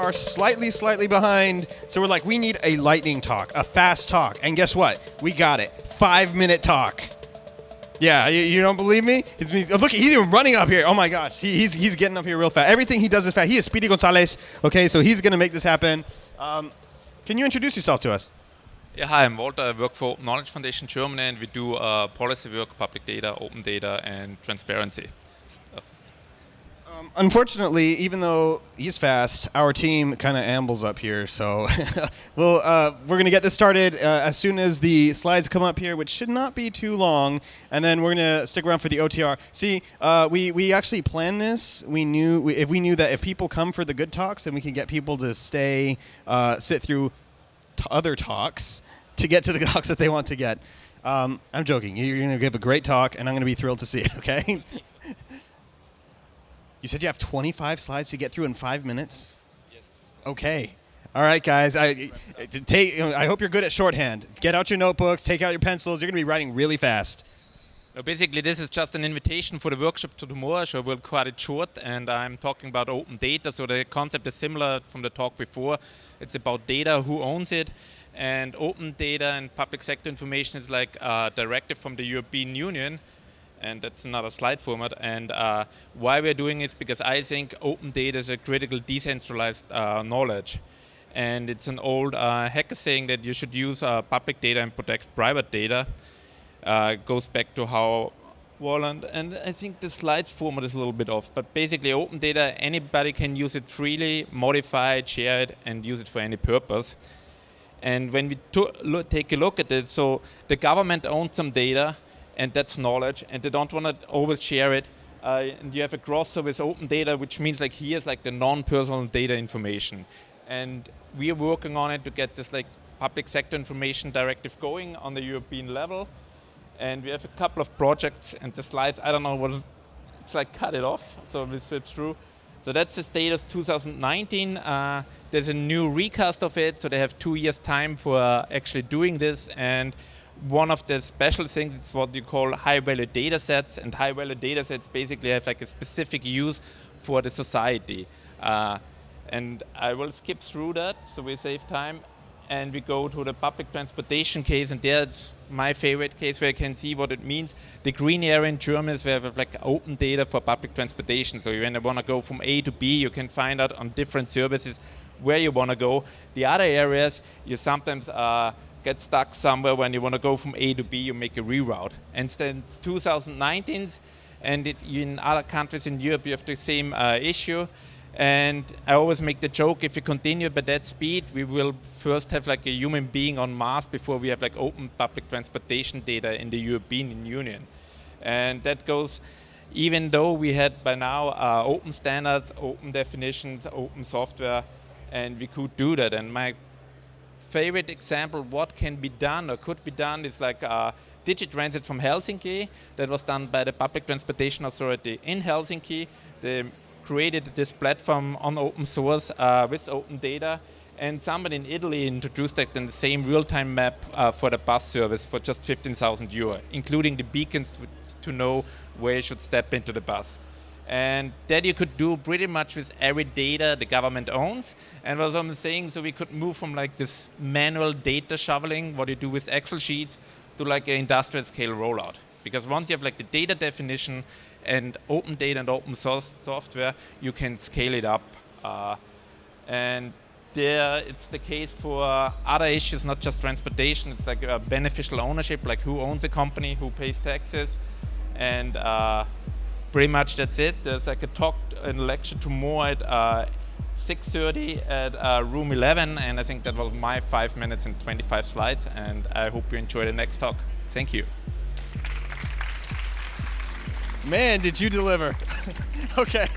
are slightly, slightly behind. So we're like, we need a lightning talk, a fast talk. And guess what? We got it. Five minute talk. Yeah, you, you don't believe me? It's. Look, he's even running up here. Oh my gosh, he, he's, he's getting up here real fast. Everything he does is fast. He is Speedy Gonzalez. Okay, so he's going to make this happen. Um, can you introduce yourself to us? Yeah, hi, I'm Walter. I work for Knowledge Foundation Germany, and we do uh, policy work, public data, open data, and transparency stuff. Um, unfortunately, even though he's fast, our team kind of ambles up here. So we'll, uh, we're going to get this started uh, as soon as the slides come up here, which should not be too long. And then we're going to stick around for the OTR. See, uh, we, we actually planned this. We knew we, if we knew that if people come for the good talks, then we can get people to stay, uh, sit through other talks to get to the talks that they want to get. Um, I'm joking. You're going to give a great talk, and I'm going to be thrilled to see it. Okay. You said you have 25 slides to get through in five minutes? Yes. Okay. All right, guys. I, take, I hope you're good at shorthand. Get out your notebooks, take out your pencils. You're going to be writing really fast. No, basically, this is just an invitation for the workshop to tomorrow, so we'll cut it short. And I'm talking about open data, so the concept is similar from the talk before. It's about data, who owns it, and open data and public sector information is like a directive from the European Union, and that's another slide format. And uh, why we're doing it is because I think open data is a critical decentralized uh, knowledge. And it's an old uh, hacker saying that you should use uh, public data and protect private data. Uh, goes back to Wau Holland, and I think the slides format is a little bit off, but basically open data, anybody can use it freely, modify it, share it, and use it for any purpose. And when we take a look at it, so the government owns some data, and that's knowledge, and they don't want to always share it. Uh, and you have a crossover with open data, which means like here's like the non-personal data information. And we are working on it to get this like public sector information directive going on the European level. And we have a couple of projects and the slides, I don't know what, it's like cut it off, so we flip through. So that's the status 2019. Uh, there's a new recast of it, so they have two years time for uh, actually doing this. And one of the special things it's what you call high-value data sets, and high-value data sets basically have like a specific use for the society. Uh, and I will skip through that, so we save time, and we go to the public transportation case, and there's my favorite case where you can see what it means. The green area in Germany is where we have like open data for public transportation, so when you want to go from A to B, you can find out on different services where you want to go. The other areas, you sometimes uh, get stuck somewhere when you want to go from A to B, you make a reroute. And since 2019, and it, in other countries in Europe, you have the same uh, issue. And I always make the joke, if we continue by that speed, we will first have like a human being on Mars before we have like open public transportation data in the European Union. And that goes, even though we had by now uh, open standards, open definitions, open software, and we could do that. And my favorite example what can be done or could be done is like uh, Digitransit from Helsinki that was done by the Public Transportation Authority in Helsinki. They created this platform on open source uh, with open data and somebody in Italy introduced like the same real-time map uh, for the bus service for just 15,000 euro, including the beacons to, to know where you should step into the bus. And that you could do pretty much with every data the government owns. And as I'm saying, so we could move from like this manual data shoveling, what you do with Excel sheets, to like an industrial scale rollout. Because once you have like the data definition and open data and open source software, you can scale it up. Uh, and there it's the case for other issues, not just transportation. It's like beneficial ownership, like who owns a company, who pays taxes, and uh, pretty much that's it. There's like a talk and lecture tomorrow at uh, 6.30 at uh, room 11, and I think that was my five minutes and 25 slides, and I hope you enjoy the next talk. Thank you. Man, did you deliver. okay.